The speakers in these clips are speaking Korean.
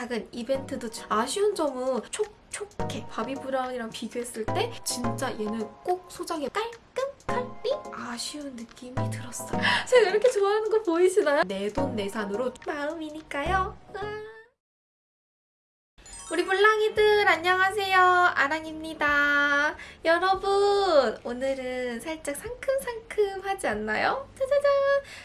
작은 이벤트도 주- 아쉬운 점은 촉촉해 바비 브라운이랑 비교했을 때 진짜 얘는 꼭 소장에 깔끔하리 아쉬운 느낌이 들었어요 제가 이렇게 좋아하는 거 보이시나요? 내 돈 내산으로 마음이니까요 으아. 우리 물랑이들 안녕하세요 아랑입니다 여러분 오늘은 살짝 상큼상큼하지 않나요? 짜자잔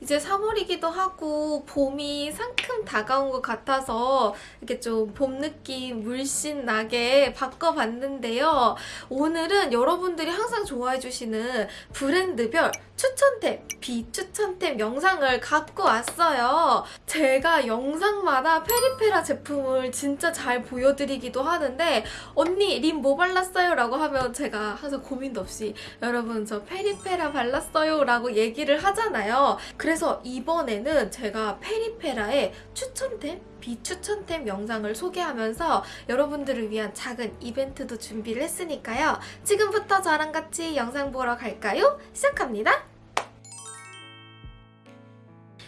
이제 3월이기도 하고 봄이 상큼 다가온 것 같아서 이렇게 좀 봄 느낌 물씬 나게 바꿔봤는데요 오늘은 여러분들이 항상 좋아해주시는 브랜드별 추천템, 비추천템 영상을 갖고 왔어요. 제가 영상마다 페리페라 제품을 진짜 잘 보여 드리기도 하는데 언니 립 뭐 발랐어요? 라고 하면 제가 항상 고민도 없이 여러분 저 페리페라 발랐어요 라고 얘기를 하잖아요. 그래서 이번에는 제가 페리페라의 추천템, 비추천템 영상을 소개하면서 여러분들을 위한 작은 이벤트도 준비를 했으니까요. 지금부터 저랑 같이 영상 보러 갈까요? 시작합니다.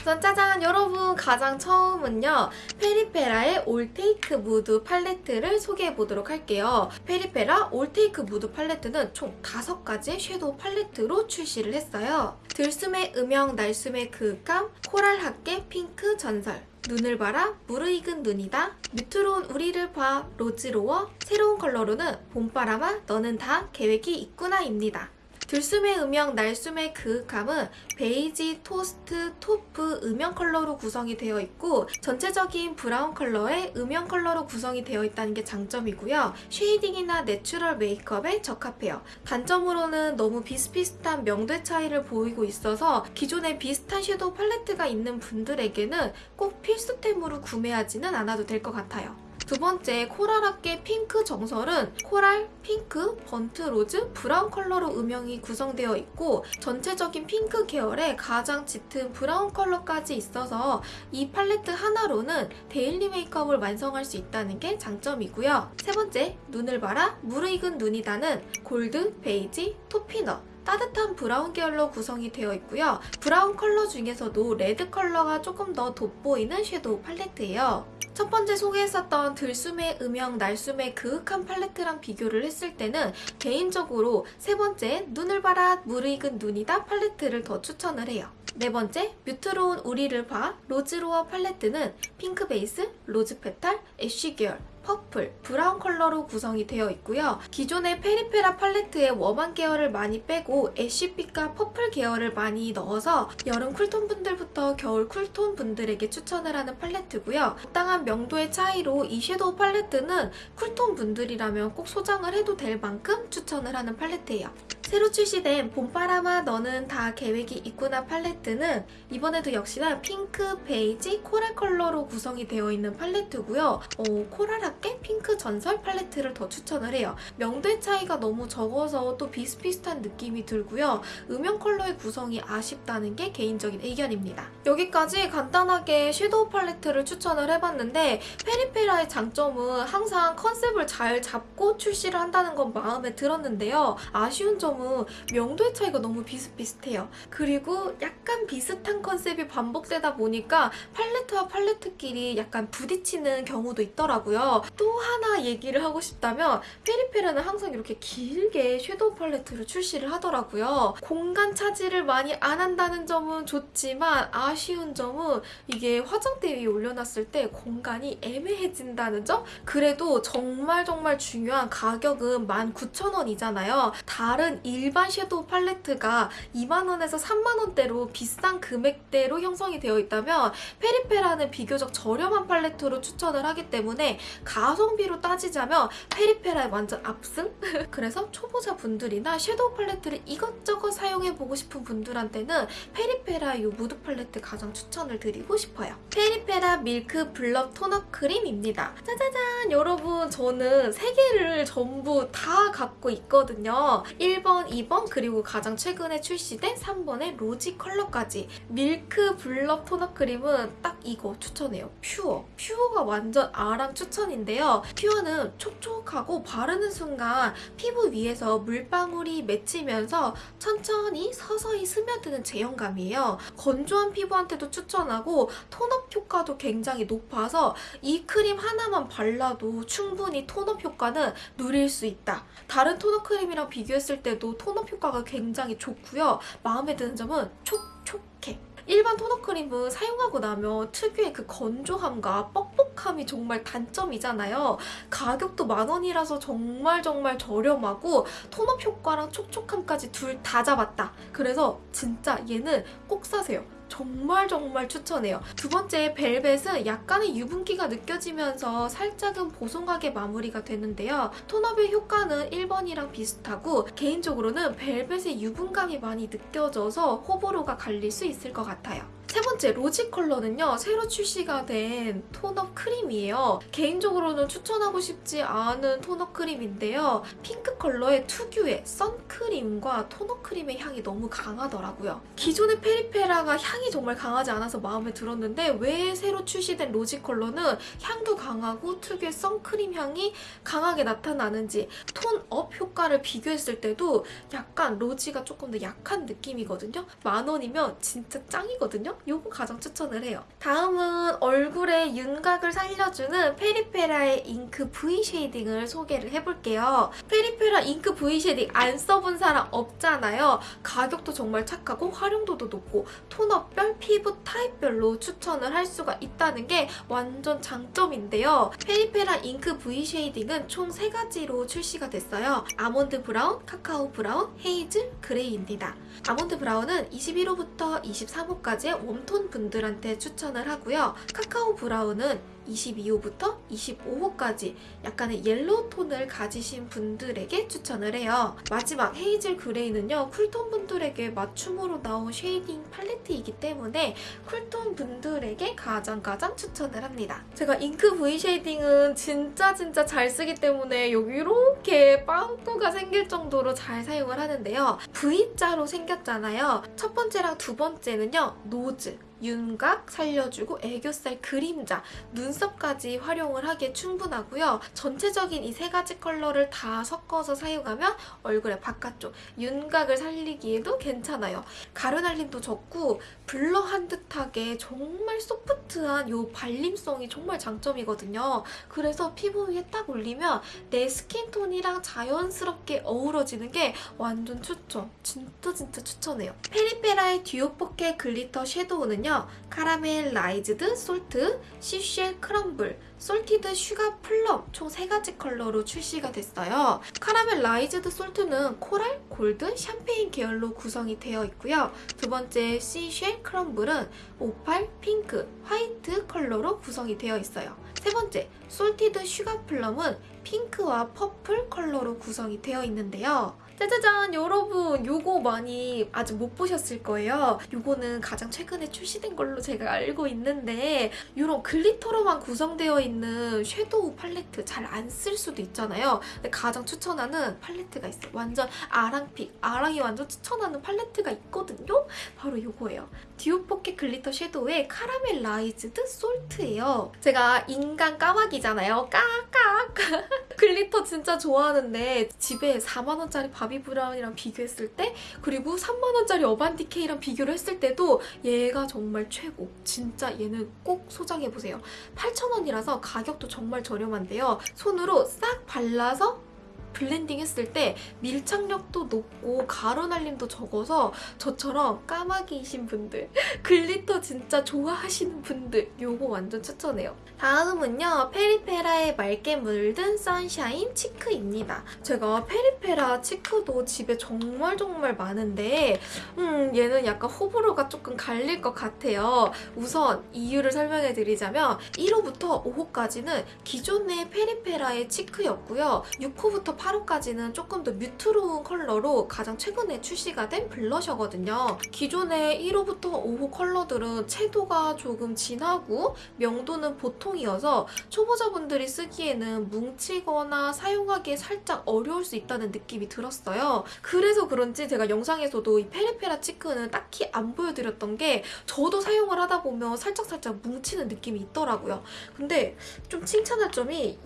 우선 짜잔 여러분. 가장 처음은요 페리페라의 올테이크 무드 팔레트를 소개해 보도록 할게요. 페리페라 올테이크 무드 팔레트는 총 5가지 섀도우 팔레트로 출시를 했어요. 들숨의 음영 날숨의 그윽함 코랄 학계 핑크 정설 눈을 봐라 무르익은 눈이다. 뮤트로운 우리를 봐 로즈로워. 새로운 컬러로는 봄바람아 너는 다 계획이 있구나입니다 들숨의 음영, 날숨의 그윽함은 베이지, 토스트, taupe, 음영 컬러로 구성이 되어 있고 전체적인 브라운 컬러의 음영 컬러로 구성이 되어 있다는 게 장점이고요. shading이나 natural 메이크업에 적합해요. 단점으로는 너무 비슷비슷한 명도 차이를 보이고 있어서 기존에 비슷한 섀도우 팔레트가 있는 분들에게는 꼭 필수템으로 구매하지는 않아도 될 것 같아요. 두 번째 코랄학계 핑크 정설은 coral, 핑크, burnt rose, 브라운 컬러로 음영이 구성되어 있고 전체적인 핑크 계열의 가장 짙은 브라운 컬러까지 있어서 이 팔레트 하나로는 daily 메이크업을 완성할 수 있다는 게 장점이고요. 세 번째, 눈을 봐라 무르익은 눈이다는 골드, 베이지, toffee nut 따뜻한 브라운 계열로 구성이 되어 있고요. 브라운 컬러 중에서도 레드 컬러가 조금 더 돋보이는 섀도우 팔레트예요. 첫 번째 소개했었던 들숨의 음영, 날숨의 그윽한 팔레트랑 비교를 했을 때는 개인적으로 세 번째 눈을 봐라 무르익은 눈이다 팔레트를 더 추천을 해요. 네 번째 mute로운 우리를 봐 로즈로어 팔레트는 핑크 베이스, rose petal, ash 계열 purple, 브라운 컬러로 구성이 되어 있고요. 기존의 페리페라 팔레트의 warm한 계열을 많이 빼고 ash빛과 purple 계열을 많이 넣어서 여름 cool tone 분들부터 겨울 cool tone 분들에게 추천을 하는 팔레트고요. 적당한 명도의 차이로 이 섀도우 팔레트는 cool tone 분들이라면 꼭 소장을 해도 될 만큼 추천을 하는 팔레트예요. 새로 출시된 봄바람아 너는 다 계획이 있구나 팔레트는 이번에도 역시나 핑크, 베이지, coral 컬러로 구성이 되어 있는 팔레트고요. 어, coral 학계 핑크 전설 팔레트를 더 추천을 해요. 명도 차이가 너무 적어서 또 비슷비슷한 느낌이 들고요. 음영 컬러의 구성이 아쉽다는 게 개인적인 의견입니다. 여기까지 간단하게 섀도우 팔레트를 추천을 해봤는데 페리페라의 장점은 항상 컨셉을 잘 잡고 출시를 한다는 건 마음에 들었는데요. 아쉬운 점은 명도의 차이가 너무 비슷비슷해요. 그리고 약간 비슷한 컨셉이 반복되다 보니까 팔레트와 팔레트끼리 약간 부딪히는 경우도 있더라고요. 또 하나 얘기를 하고 싶다면 페리페라는 항상 이렇게 길게 섀도우 팔레트를 출시를 하더라고요. 공간 차지를 많이 안 한다는 점은 좋지만 아쉬운 점은 이게 화장대 위에 올려놨을 때 공간이 애매해진다는 점? 그래도 정말 정말 중요한 가격은 19,000원이잖아요. 다른 일반 섀도우 팔레트가 2만원에서 3만원대로 비싼 금액대로 형성이 되어 있다면 페리페라는 비교적 저렴한 팔레트로 추천을 하기 때문에 가성비로 따지자면 페리페라에 완전 압승? 그래서 초보자 분들이나 섀도우 팔레트를 이것저것 사용해보고 싶은 분들한테는 페리페라 이 무드 팔레트 가장 추천을 드리고 싶어요. 페리페라 밀크 blur tone up 크림입니다. 짜자잔! 여러분 저는 세 개를 전부 다 갖고 있거든요. 1번, 2번 그리고 가장 최근에 출시된 3번의 rosy 컬러까지 밀크 blur tone up 크림은 딱 이거 추천해요. 퓨어. 퓨어가 완전 아랑 추천인데 pure인데요. Pure는 촉촉하고 바르는 순간 피부 위에서 물방울이 맺히면서 천천히 서서히 스며드는 제형감이에요. 건조한 피부한테도 추천하고 tone up 효과도 굉장히 높아서 이 크림 하나만 발라도 충분히 tone up 효과는 누릴 수 있다. 다른 tone up 크림이랑 비교했을 때도 tone up 효과가 굉장히 좋고요. 마음에 드는 점은 촉촉해. 일반 tone up 크림은 사용하고 나면 특유의 그 건조함과 뻑뻑함이 정말 단점이잖아요. 가격도 만 원이라서 정말 정말 저렴하고 tone up 효과랑 촉촉함까지 둘 다 잡았다. 그래서 진짜 얘는 꼭 사세요. 정말 정말 추천해요. 두 번째 벨벳은 약간의 유분기가 느껴지면서 살짝은 보송하게 마무리가 되는데요. tone up의 효과는 1번이랑 비슷하고 개인적으로는 벨벳의 유분감이 많이 느껴져서 호불호가 갈릴 수 있을 것 같아요. 세 번째 rosy 컬러는요 새로 출시가 된 tone up 크림이에요. 개인적으로는 추천하고 싶지 않은 tone up 크림인데요. 핑크 컬러의 특유의 선크림과 tone up 크림의 향이 너무 강하더라고요. 기존의 페리페라가 향이 정말 강하지 않아서 마음에 들었는데 왜 새로 출시된 rosy 컬러는 향도 강하고 특유의 선크림 향이 강하게 나타나는지 tone up 효과를 비교했을 때도 약간 rosy가 조금 더 약한 느낌이거든요. 만 원이면 진짜 짱이거든요 요거 가장 추천을 해요 다음은 얼굴에 윤곽을 살려주는 페리페라의 잉크 V 쉐이딩을 소개를 해볼게요 페리페라 잉크 V shading 안 써본 사람 없잖아요 가격도 정말 착하고 활용도도 높고 톤별, 피부 타입별로 추천을 할 수가 있다는 게 완전 장점인데요. 페리페라 잉크 V 쉐이딩은 총 3가지로 출시가 됐어요. 아몬드 브라운, 카카오 브라운, hazel 그레이입니다. 아몬드 브라운은 21호부터 23호까지의 warm tone 분들한테 추천을 하고요. 카카오 브라운은 22호부터 25호까지 약간의 옐로우 톤을 가지신 분들에게 추천을 해요. 마지막 hazel 그레이는요. cool tone 분들에게 맞춤으로 나온 shading 팔레트이기 때문에 cool tone 분들에게 가장 가장 추천을 합니다. 제가 잉크 V 쉐이딩은 진짜 진짜 잘 쓰기 때문에 여기 이렇게 빵꾸가 생길 정도로 잘 사용을 하는데요. V자로 생겼잖아요. 첫 번째랑 두 번째는요. Nose. 윤곽 살려주고 애교살 그림자, 눈썹까지 활용을 하기에 충분하고요. 전체적인 이 세 가지 컬러를 다 섞어서 사용하면 얼굴의 바깥쪽 윤곽을 살리기에도 괜찮아요. 가루날림도 적고 blur한 듯하게 정말 소프트한 이 발림성이 정말 장점이거든요. 그래서 피부 위에 딱 올리면 내 skin tone이랑 자연스럽게 어우러지는 게 완전 추천. 진짜 진짜 추천해요. 페리페라의 듀오 포켓 glitter 섀도우는요. Caramelized salt, seashell crumble, salted sugar plum 총 3가지 컬러로 출시가 됐어요. Caramelized salt는 coral, 골드, 샴페인 계열로 구성이 되어 있고요. 두 번째 Seashell Crumble은 오팔, 핑크, 화이트 컬러로 구성이 되어 있어요. 세 번째 Salted Sugar Plum은 핑크와 퍼플 컬러로 구성이 되어 있는데요. 짜자잔 여러분. 요거 많이 아직 못 보셨을 거예요. 요거는 가장 최근에 출시된 걸로 제가 알고 있는데 이런 glitter로만 구성되어 있는 섀도우 팔레트 잘 안 쓸 수도 있잖아요. 근데 가장 추천하는 팔레트가 있어요. 완전 아랑픽 아랑이 완전 추천하는 팔레트가 있거든요? 바로 요거예요. Duo Pocket Glitter Shadow의 Caramelized Salt예요. 제가 인간 까마귀잖아요. 까까 glitter 진짜 좋아하는데 집에 4만원짜리 바비 브라운이랑 비교했을 때 그리고 3만원짜리 어반디케이랑 비교를 했을 때도 얘가 정말 최고. 진짜 얘는 꼭 소장해보세요. 8,000원이라서 가격도 정말 저렴한데요. 손으로 싹 발라서 블렌딩 했을 때 밀착력도 높고 가루날림도 적어서 저처럼 까마귀이신 분들 glitter 진짜 좋아하시는 분들 요거 완전 추천해요. 다음은요. 페리페라의 맑게 물든 Sunshine Cheek입니다. 제가 페리페라 cheek도 집에 정말 정말 많은데 음 얘는 약간 호불호가 조금 갈릴 것 같아요. 우선 이유를 설명해 드리자면 1호부터 5호까지는 기존의 페리페라의 cheek였고요. 6호부터 8호까지는 조금 더 mute로운 컬러로 가장 최근에 출시가 된 블러셔거든요. 기존의 1호부터 5호 컬러들은 채도가 조금 진하고 명도는 보통이어서 초보자분들이 쓰기에는 뭉치거나 사용하기에 살짝 어려울 수 있다는 느낌이 들었어요. 그래서 그런지 제가 영상에서도 이 페리페라 치크는 딱히 안 보여드렸던 게 저도 사용을 하다 보면 살짝살짝 뭉치는 느낌이 있더라고요. 근데 좀 칭찬할 점이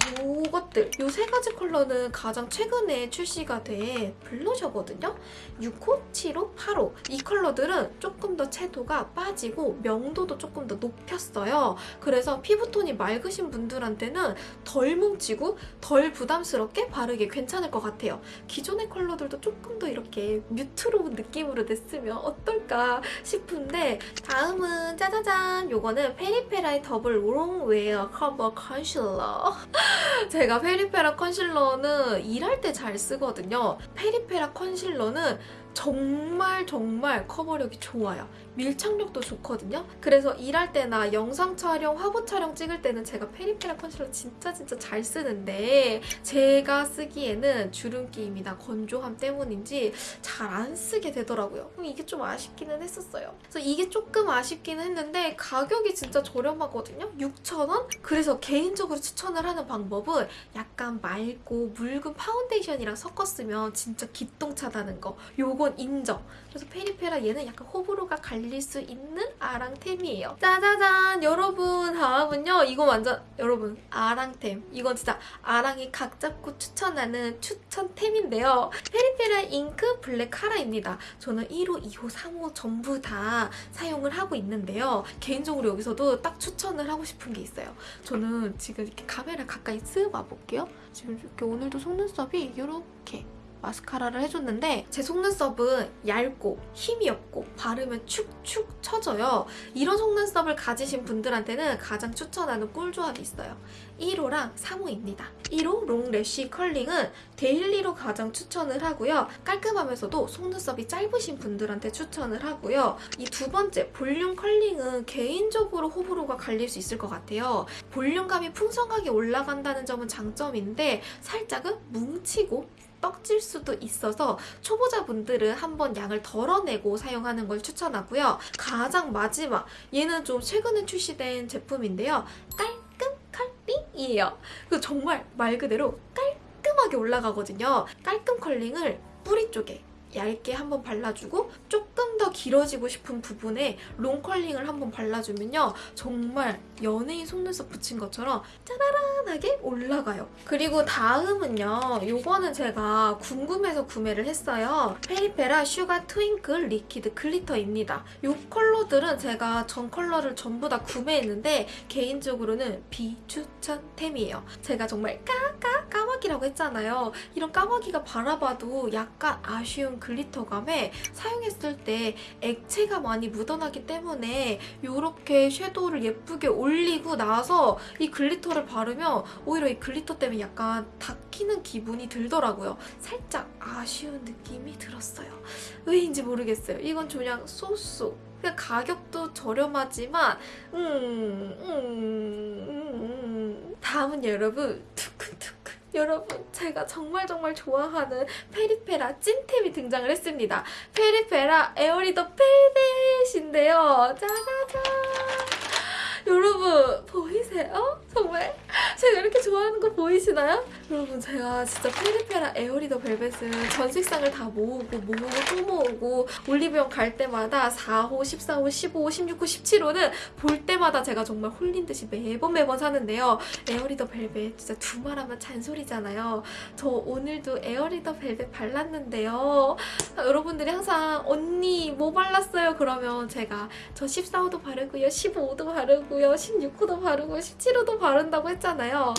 이것들 이 세 가지 컬러는 가장 최근에 출시가 된 블러셔거든요. 6호, 7호, 8호 이 컬러들은 조금 더 채도가 빠지고 명도도 조금 더 높였어요. 그래서 피부톤이 맑으신 분들한테는 덜 뭉치고 덜 부담스럽게 바르기 괜찮을 것 같아요. 기존의 컬러들도 조금 더 이렇게 mute로운 느낌으로 냈으면 어떨까 싶은데 다음은 짜자잔 요거는 페리페라의 Double Longwear Cover Concealer 제가 페리페라 concealer는 일할 때 잘 쓰거든요. 페리페라 concealer는 정말 정말 커버력이 좋아요. 밀착력도 좋거든요. 그래서 일할 때나 영상 촬영, 화보 촬영 찍을 때는 제가 페리페라 컨실러 진짜 진짜 잘 쓰는데 제가 쓰기에는 주름 끼임이나 건조함 때문인지 잘 안 쓰게 되더라고요. 이게 좀 아쉽기는 했었어요. 그래서 이게 조금 아쉽기는 했는데 가격이 진짜 저렴하거든요. 6,000원? 그래서 개인적으로 추천을 하는 방법은 약간 맑고 묽은 파운데이션이랑 섞었으면 진짜 기똥차다는 거. 요건 인정. 그래서 페리페라 얘는 약간 호불호가 갈릴 수 있는 아랑템이에요. 짜자잔! 여러분 다음은요. 이거 완전 여러분 아랑템. 이건 진짜 아랑이 각 잡고 추천하는 추천템인데요. 페리페라 잉크 블랙카라입니다. 저는 1호, 2호, 3호 전부 다 사용을 하고 있는데요. 개인적으로 여기서도 딱 추천을 하고 싶은 게 있어요. 저는 지금 이렇게 카메라 가까이 쓱 와볼게요. 지금 이렇게 오늘도 속눈썹이 이렇게 마스카라를 해줬는데 제 속눈썹은 얇고 힘이 없고 바르면 축축 처져요. 이런 속눈썹을 가지신 분들한테는 가장 추천하는 꿀조합이 있어요. 1호랑 3호입니다. 1호 long lash curling은 데일리로 가장 추천을 하고요. 깔끔하면서도 속눈썹이 짧으신 분들한테 추천을 하고요. 이 두 번째 볼륨 curling은 개인적으로 호불호가 갈릴 수 있을 것 같아요. 볼륨감이 풍성하게 올라간다는 점은 장점인데 살짝은 뭉치고 떡질 수도 있어서 초보자분들은 한번 양을 덜어내고 사용하는 걸 추천하고요. 가장 마지막 얘는 좀 최근에 출시된 제품인데요. 깔끔 curling이에요. 그 정말 말 그대로 깔끔하게 올라가거든요. 깔끔 curling을 뿌리 쪽에 얇게 한번 발라주고 조금 더 길어지고 싶은 부분에 long curling을 한번 발라주면요. 정말 연예인 속눈썹 붙인 것처럼 짜라란하게 올라가요. 그리고 다음은요. 요거는 제가 궁금해서 구매를 했어요. 페리페라 Sugar Twinkle Liquid Glitter입니다. 요 컬러들은 제가 전 컬러를 전부 다 구매했는데 개인적으로는 비추천템이에요. 제가 정말 까까 까마귀라고 했잖아요. 이런 까마귀가 바라봐도 약간 아쉬운 glitter감에 사용했을 때 액체가 많이 묻어나기 때문에 이렇게 섀도우를 예쁘게 올리고 나서 이 glitter를 바르면 오히려 이 glitter 때문에 약간 닦이는 기분이 들더라고요. 살짝 아쉬운 느낌이 들었어요. 왜인지 모르겠어요. 이건 그냥. 그냥 가격도 저렴하지만 음, 음, 음, 음. 다음은 여러분 두근두근 여러분 제가 정말 정말 좋아하는 페리페라 찐템이 등장을 했습니다. 페리페라 Airy the Velvet인데요. 짜자잔 여러분 보이세요? 정말 제가 이렇게 좋아하는 거 보이시나요? 여러분 제가 진짜 페리페라 Airy the Velvet은 전 색상을 다 모으고 모으고 또 모으고 올리브영 갈 때마다 4호, 14호, 15호, 16호, 17호는 볼 때마다 제가 정말 홀린 듯이 매번 매번 사는데요. 에어리더 벨벳 진짜 두 말하면 잔소리잖아요. 저 오늘도 에어리더 벨벳 발랐는데요. 여러분들이 항상 언니 뭐 발랐어요? 그러면 제가 저 14호도 바르고요. 15호도 바르고요. 16호도 바르고 17호도 바른다고 했잖아요. 하,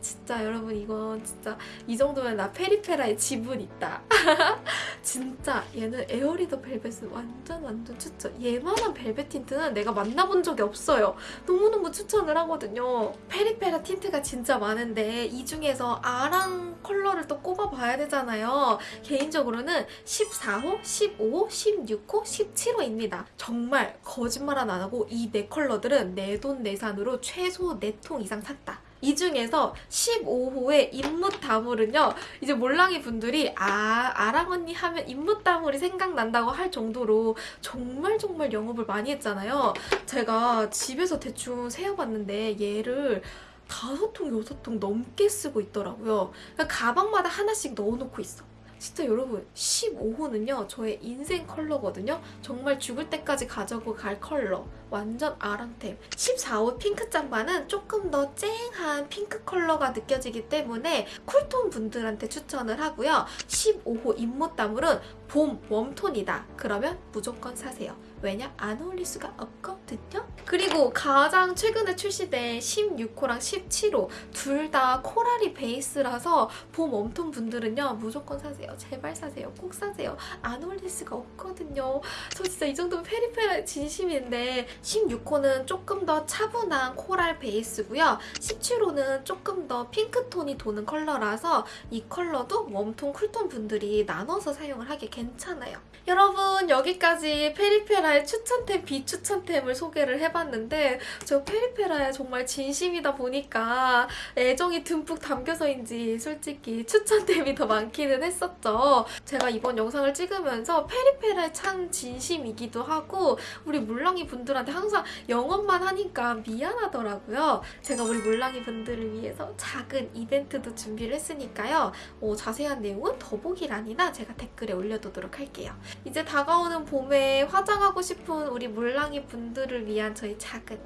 진짜 여러분 이건 진짜 이 정도면 나 페리페라의 지분 있다. 진짜 얘는 에어리더 벨벳은 완전 완전 추천. 얘만한 벨벳 틴트는 내가 만나본 적이 없어요. 너무너무 추천을 하거든요. 페리페라 틴트가 진짜 많은데 이 중에서 아랑 컬러를 또 꼽아봐야 되잖아요. 개인적으로는 14호, 15호, 16호, 17호입니다. 정말 거짓말 안 하고 이 네 컬러들은 내 돈 내산으로 최소 4통 이상 샀다. 이 중에서 15호의 인무다물은요. 이제 몰랑이 분들이 아 아랑 언니 하면 인무다물이 생각난다고 할 정도로 정말 정말 영업을 많이 했잖아요. 제가 집에서 대충 세어봤는데 얘를 다섯 통 여섯 통 넘게 쓰고 있더라고요. 그러니까 가방마다 하나씩 넣어놓고 있어. 진짜 여러분 15호는요 저의 인생 컬러거든요. 정말 죽을 때까지 가지고 갈 컬러. 완전 아랑템. 14호 핑크 짬바는 조금 더 쨍한 핑크 컬러가 느껴지기 때문에 쿨톤 분들한테 추천을 하고요. 15호 입모따물은 봄 웜톤이다. 그러면 무조건 사세요. 왜냐 안 어울릴 수가 없거든요. 그리고 가장 최근에 출시된 16호랑 17호 둘 다 코랄이 베이스라서 봄 웜톤 분들은요 무조건 사세요 제발 사세요. 꼭 사세요. 안 어울릴 수가 없거든요. 저 진짜 이 정도면 페리페라 진심인데 16호는 조금 더 차분한 코랄 베이스고요. 17호는 조금 더 핑크톤이 도는 컬러라서 이 컬러도 웜톤 쿨톤 분들이 나눠서 사용을 하기 괜찮아요 여러분 여기까지 페리페라의 추천템 비추천템을 소개를 해봤는데 저 페리페라에 정말 진심이다 보니까 애정이 듬뿍 담겨서인지 솔직히 추천템이 더 많기는 했었죠. 제가 이번 영상을 찍으면서 페리페라에 참 진심이기도 하고 우리 물랑이 분들한테 항상 영업만 하니까 미안하더라고요. 제가 우리 물랑이 분들을 위해서 작은 이벤트도 준비를 했으니까요. 어, 자세한 내용은 더보기란이나 제가 댓글에 올려두도록 할게요. 이제 다가오는 봄에 화장하고 싶은 우리 물랑이 분들을 위한 저희 작은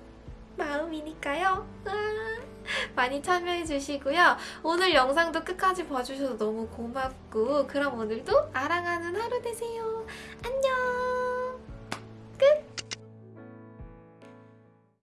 마음이니까요. 아, 많이 참여해주시고요. 오늘 영상도 끝까지 봐주셔서 너무 고맙고 그럼 오늘도 아랑하는 하루 되세요. 안녕! 끝!